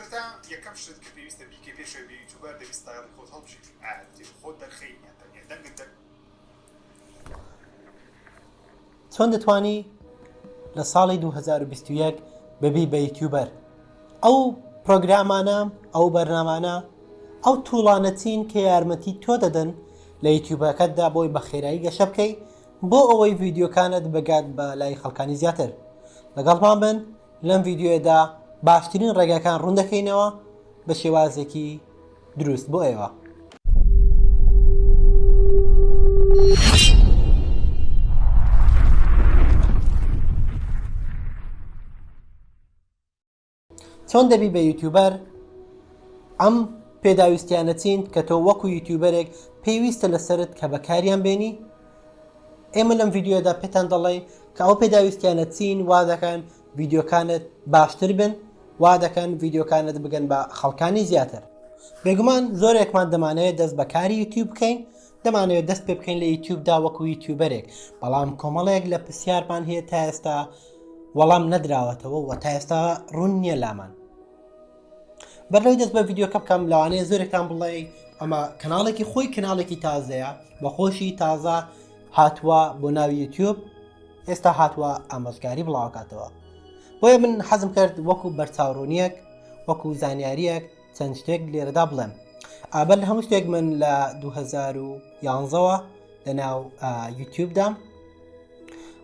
سەرەتا یەکەم شت کە پێویستە بیکەی پێش ئەوەی بی یوتوبەر دەبی ستایڵی خۆت هەڵبژێری ئایە دەتەوێ خۆت دەرخەی یان تەنیا دەنگت دەر چۆن دەتوانی لە ساڵی 2021 ببی بە یوتیوبەر ئەو پرۆگرامانە ئەو بەرنامانە ئەو توڵانە چین کە یارمەتی تۆ دەدەن لە یوتیوبەکەتدا بۆی بە خێرایی گەشە بکەی بۆ ئەوەی ڤیددیوکانت بگات بە لای خەڵکانی زیاتر لەگەڵمان بن لەم ڤیدیۆیەدا باشترین ڕێگاکان ڕوون دەکەینەوە بە شێوازێکی دروست بۆ ئێوە. چۆن دەبی بە یوتیوبەر ئەم پێداویستیانە چین کە تۆ وەکو یوتیوبەرێک پێویستە لەسرت کە بەکاریان بێنی ئێمە لەم ڤیدیۆدا پێتان دەڵێ کە ئەو پێداویستیانە چین وا دەکەن ڤیدیۆکانت باشتر بن وا دەکەن ڤیدیۆکانت بگەن بە خەڵکانی زیاتر بێگومان زۆرێکمان دەمانەیە دەست بە کاری یوتیوب بکەین دەمانەوێت دەست پێ بکەین لە یوتیوبدا وەکو یوتیوبەرێک بەڵام کۆمەڵێک لە پرسیارمان هەیە تا ئێستا وەڵام نەدراوەتەوە و تا ئێستا ڕوون نییە لامان بەڕێ دەست بە ڤیددیوکە بکەم لەوانەیە زۆرێکتان بڵێ ئەمە کەناڵێکی خۆی کەناڵێکی تازەیە بە خۆشی تازە هاتووە بۆ ناوی یوتیوب ئێستا هاتووە ئامۆزگاری بڵاوکاتەوە بۆیە من حەزم کرد وەکو بەرچاوڕوونیەک وەکو زانیاریەک چەند شتێک لێرەدا بڵێم ئابەر لە هەموو شتێک من لە 2011ەوە لەناو یوتیوبدام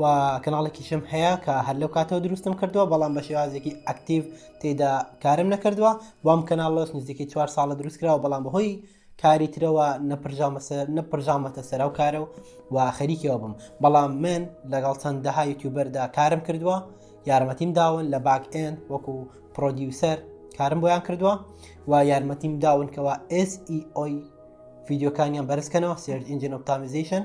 و کەناڵێکیشم هەیە کە هەر لەو کاتەوە دروستم کردووە بەڵام بە شێوازێکی ئەکتیو تێدا کارم نەکردووە بۆم کەناڵۆش نزیکەی چوار ساڵە دروست کراوە بەڵام بەهۆی کاری ترەوە نەپرژامەسە نەپرژامەتە سەرا و کارە و و خەریکەوە بم بەڵام من لەگەڵ چەند دەها یوتیوبەردا کارم کردووە یارمەتیم داون لە باک ئێن وەکو پرۆدیوسەر کارم بۆیان کردووە و یارمەتیم داون کەەوە SEOی فیددیوکانیان بەرزکەنەوە سرد ئینجین ئۆپتامیزیشن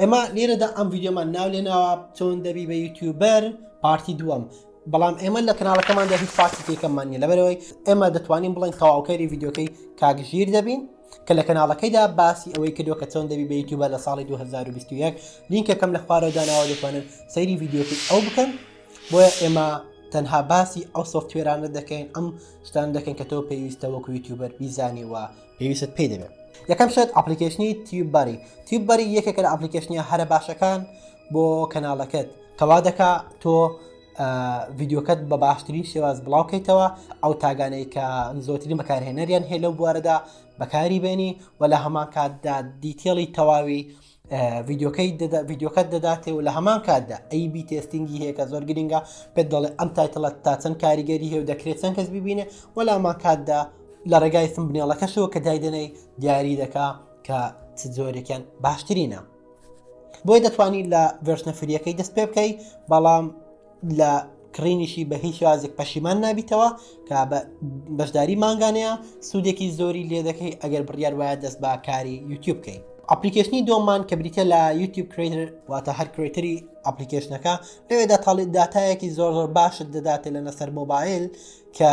ئێمە لێرەدا ئەم ویددیومان ناو لێ ناوە چۆن دەبی بە یوتیوبەر پارتی دووەم بەڵام ئێمە لە کەناڵەکەماندا هیچ پارتی تێکەمان نیە لەبەرەوەی ئێمە دەتوانین بڵێن تەواوکەری یددیوکەی کاکژیر دەبین کە لە کەناڵەکەیدا باسی ئەوەی کردو کە چۆن دەبی بە یوتیوبە لە ساڵی 2021 لینکەکەم لە خوارەدانەوە دەتوانن سەیری یددیوکی ئەو بکەن بۆیە ئێمە تەنها باسی ئەو سوفتێرانە دەکەین ئەم شتان دەکەن کە تۆ پێویستە وەکو یوتیوبەر بیزانیوە پێویستت پێی دەبێت یەکەم شت ئەپلیکیشنی تیوباری تیوباری یەکێکە لە ئەپلیکیشنیە هەرە باشەکان بۆ کەناڵەکەت کەوا دەکا تۆ ڤیددیوکەت بە باشترین شێواز بڵاوکەیتەوە ئەو تاگانەی کە زۆترین بەکارهێنەریان هەیە لەو بوارەدا بەکاری بێنی و لە هەمان کاتدا دیتێڵی تەواوی ڤیدیۆکەی ڤیدیۆکەت دەداتێ و لە هەمان کاتدا ئەی بی تێستنگی هەیە کە زۆر گرنگە پێت دەڵێ ئەم تایتڵە تا چەند کاریگەری هەیە و دەکرێت چەند کەس ببینێ وەلامان کاتدا لە ڕێگای سم بنێڵەکەشەوە کە دایدنەی دیاری دەکا کە چ جۆرێکیان باشترینە بۆی دەتوانانی لە ڤێرشنە فریەکەی دەست پێ بکەی بەڵام لە کڕینیشی بە هیچ شازێک پەشیمان نابیتەوە کە بەشداری مانگانەیە سوودێکی زۆری لێ دەکەی ئەگەر بڕیار وایە دەست بە کاری یوتیوب بکەین ئەپلیکیشنی دۆمان کە بریتە لە یوتیوب کرێتر واتە هەر کرێتری ئەپلیکیشنەکە لەوێدا تاڵی دااتایەکی زۆر زۆر باشت دەداتێ لە نەسەر مۆبایل کە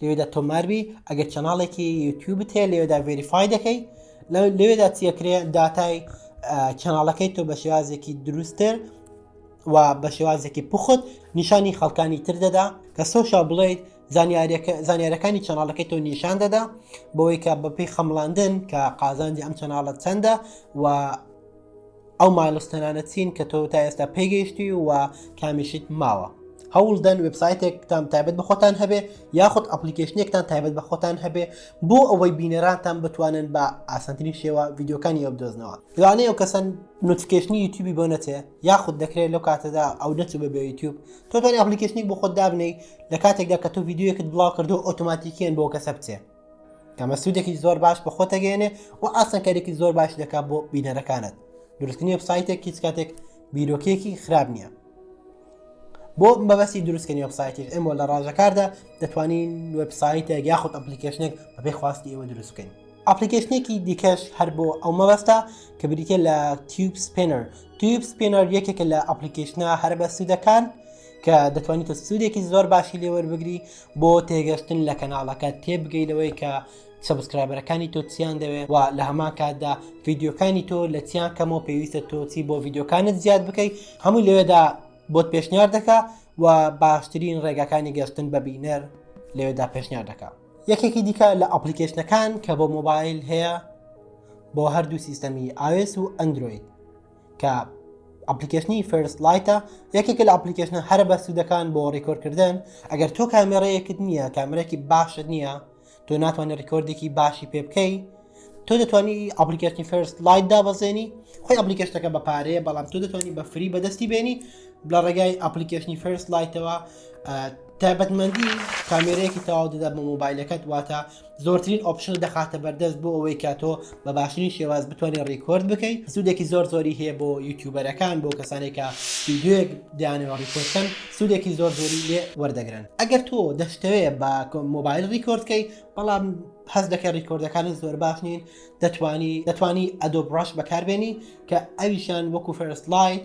لەوێدا تۆماربی ئەگەر چەناڵێکی یوتیوبت هەیە لەوێدا ڤریفای دەکەی لەوێدا چیەکرێ داتای چەناڵەکەی تۆ بە شێوازێکی دروستتر و بە شێوازێکی پوخت نیشانی خەڵکانی تر دەدا کە سۆشا بڵیت زانیارەکانی چەناڵەکەی تۆ نیشان دەدا بۆی کە بەپی خەمڵاندن کە قازانجی ئەم چەناڵە چەندە و ئەو مایلستەنانە چین کە تۆ تا ئێستا پێگەیشتی و کامیشیت ماوە هەوڵدەن وبسایتێکتان تایبەت بەخۆتان هەبێ یاخود ئەپلیکیشنێکتان تایبەت بەخۆتان هەبێ بۆ ئەوەی بینەرانتان بتوانن بە ئاسانترین شێوە ڤیددیوکانی ئەو بدۆزنەوە لەوانەیە ئەو کەسەن نوتفکێشنی یوتیوبی بۆ نەچێ یاخود دەکرێت لەو کاتەدا ئەو نەچوو بە بێ یوتیوب تۆتان ئەپلیکیشنی بۆ خۆت دابنی لە کاتێکدا کە تۆ یددیوەکەت بڵاو کردو ئۆتوماتیکیان بۆ کەسە بچێ ئەمە سوودێکی زۆر باش بە خۆت دەگەێنێ و ئاسانکاریکی زۆر باش دەکات بۆ بینەرەکانت دروستنی وبسایتێک هیچ کاتێک بیرۆکێکی خراپ نییە بۆ مەبەستی دروستکردنی وبسایتی ئەمە لە ڕژەکاردا دەتوانین وبسایتە یاخود ئەپلیکیشنێک بەبێ خواستی ئێوە دروستکەین ئەپلیکیشنێکی دیکەش هەر بۆ ئەو مەبەستە کە بریتە لە تیوب سپێنەر تیوب سپێنەر یەکێکە لە ئەپلیکیشنە هەر بە سوودەکان کە دەتوانیتە سوودێکی زۆر باشی لێوەربگری بۆ تێگەشتن لە کەناڵەکە تێبگەی لەوەی کە سبسکرایبەرەکانی تۆ چیان دەوێت و لە هەمان کاتدا ڤیددیوکانی تۆ لە چیان کەمەوە پێویستە تۆچی بۆ ڤیددیوکانت زیاد بکەیت هەمووی لەوێدا بۆت پێشنیار دەکا و باشترین ڕێگاکانی گەشتن بە بینەر لەوێدا پێشنیار دەکا یەکێکی دیکە لە ئەپلیکیشنەکان کە بۆ مۆبایل هەیە بۆ هەردوو سیستەمی ئاوێس و ئەندروید کە ئەپلیکیشنی فەرست لایتە یەکێکە لە ئەپلیکیشنە هەرە بەسوودەکان بۆ ڕیکۆردکردن ئەگەر تۆ کامێڕەیەکت نییە کامرێکی باشت نییە تۆ ناتوانانی ڕیکۆردێکی باشی پێ بکەی تۆ دەتوانی ئەپلیکیشنی فەرست لایت دابەزێنی خۆی ئەپلیکیشتەکە بە پارەیە بەڵام تۆ دەتوانی بە فری بەدەستی بێنی لە ڕێگای ئەپلیکیشنی فەرست لایتەوە تایبەتمەندی کامێرەیەکی تەواو دەدا بە مۆبایلەکەت واتە زۆرترین ئۆپشنت دەخاتە بەردەست بۆ ئەوەی کە تۆ بە باشترین شێواز بتوانێت ڕیکۆرد بکەیت سوودێکی زۆر زۆری هەیە بۆ یوتیوبەرەکان بۆ کەسانێکە ویددیوێک دانەوە ڕیکۆردکەن سوودێکی زۆر زۆری لێ وەردەگرن ئەگەر تۆ دەشتەوێت بە مۆبایل ڕیکۆردکەی بەڵام حەز دەکە ڕیکۆردەکانی زۆر باش نین دەتوانی دەتوانی ئەدۆ بڕاش بەکاربێنی کە ئەویشان وەکو فەرست لایت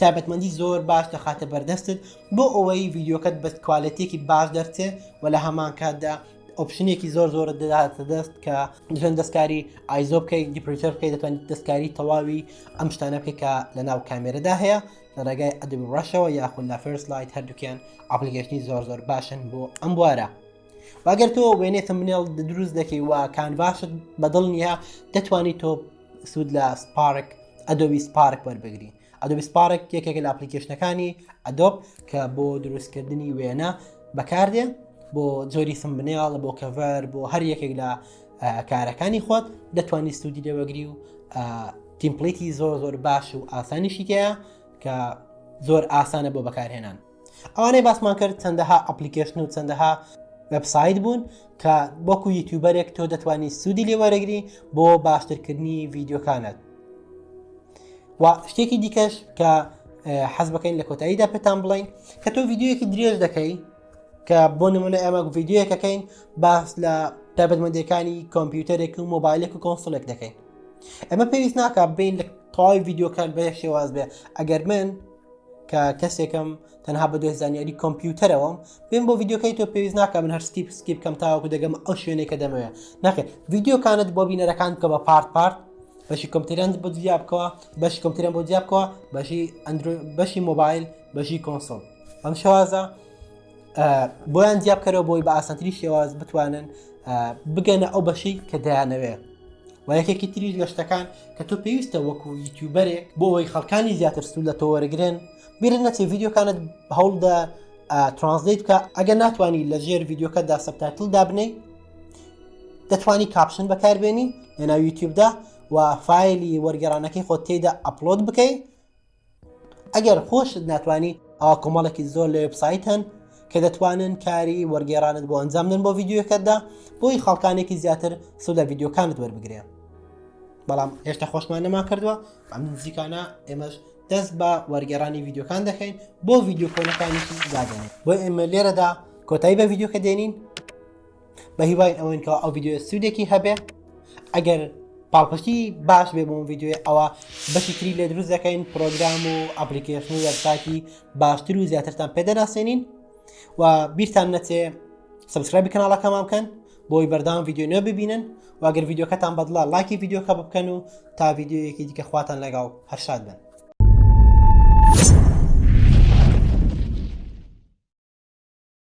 تایبەتمەندی زۆر باش دەخاتە بەردەستت بۆ ئەوەی ڤیددیوکەت بە کوالەتێکی باش دەرچێ و لە هەمان کاتدا ئۆپشنێکی زۆر زۆر دەداتە دەست کە دژەن دەستکاری ئایزۆ بکەیت دیپریتەر بکەیت دەتوان دەستکاری تەواوی ئەم شتانە بکەیت کە لە ناو کامێرەدا هەیە لە ڕێگای ئەدب ڕەشەوە یاخود لە فێرس لایت هەردووکیان ئاپلیکیشنی زۆر زۆر باشن بۆ ئەم بوارە. واگەر تۆ وێنێ تمنێڵ دروست دەکەی و کانڤاشت بەدڵ نییە دەتوانیت تۆ سوود لە سپارک ئەدۆبی سپارک وەربگری ئەدۆبی سپارک یەکێکە لە ئەپلیکیشنەکانی ئەدۆب کە بۆ دروستکردنی وێنە بەکاردێ بۆ جۆری سم بنێڵە بۆ کەڤەر بۆ هەر یەکێک لە کارەکانی خۆت دەتوانانی سوودی لێوەگری و تیمپلیتی زۆر زۆر باش و ئاسانیشیتەیە کە زۆر ئاسانە بۆ بەکارهێنان ئەوانەی باسمان کرد چەندەها ئەپلیکیشن و چەندەها وبسایت بوون کە بۆکو یوتیوبەرێک تۆ دەتوانی سوودی لێوەرەگری بۆ باشترکردنی ڤیددیوکانت و شتێکی دیکەش کە حەز بکەین لە کۆتاییدا پێتان بڵین کە تۆ یددیوەکی درێژ دەکەی کە بۆ نمونە ئەمە یددیوەکەکەین باس لە تابەتمەندەکانی کۆمپیوتەرێک و مۆبایلێک و کۆنسڵێک دەکەین ئەمە پێویست ناکە بین لە تەواوی یددیوکان بە شێواز بێ ئەگەر من کە کەسێکم تەنها بە دوێ زانیاری کۆمپیوتەرەوەم بێن بۆ ڤیددیوکەی تۆ پێویست ناکە من هەر سکیپ سکیپ کەم تاوەکو دەگەم ئەو شوێنێک کە دەمەوێ ناکرێت ڤیددیوکانت بۆ بینەرەکان کە بە پارت پارت بەشی کۆمپتران بۆ جیا بکەوە بەش کۆمپتران بۆ جیا بکەوە بەشی بەشی مۆبایل بەشی کۆنسۆل ئەم شوازە بۆیان جیا بکەرەوە بۆی بە ئاسانتری شێواز بتوانن بگەنە ئەو بەشی کە دەیانەوێ و یەکێکی تریش لە شتەکان کە تۆ پێویستە وەکو یوتیوبەرێک بۆ ئەوی خەڵکانی زیاتر سوود لە تۆ وەرگن بیرن نەچێ یددیوکانت هەوڵدا ترانسلیت بکە ئەگەر ناتوانانی لە ژێر یددیوکەدا سەبتاتل دابنەی دەتوانی کاپشن بەکاربێنی لە ناو یوتیوبدا و فایلی وەرگێرانەکەی خۆ تێدا ئەپلۆد بکەیت ئەگەر خۆشت ناتوانی ئەوا کۆمەڵێکی زۆر لە وبسایت هەن کە دەتوانن کاری وەرگێرانت بۆ ئەنجامدن بۆ ڤیددیوەکەتدا بۆی خەڵکانێکی زیاتر سو لە ڤیددیوکانت وەربگرێن بەڵام هێشتا خۆشمان نەما کردووە ئەم نزیکانە ئێمەش دەست بە وەرگێرانی ڤیددیوکان دەکەین بۆ ڤیددیو کۆنەکانیشی دادێنێت بۆ ئێمە لێرەدا کۆتایی بە ڤیددیوکە دێنین بە هیواین ئەوەن کە ئەو ویددیو سوودێکی هەبێ ئەگەر پاڵپشتی باش بێ بۆم ویددیوێ ئەوە بەشی تری لێ دروست دەکەین پرۆگرام و ئەپلیکیشن و وەبساکی باشتر و زیاترتان پێدەناسێنین و بیرتان نەچێ سبسکرایبی کەناڵەکەمان بکەن بۆی بەردام ویددیو نوێ ببینن واگەر ویددیوکەتان بەدڵە لایکی ویددیوکە بکەن و تا ویددیوەکی دیکە خواتان لەگەڵ هەرشاد بن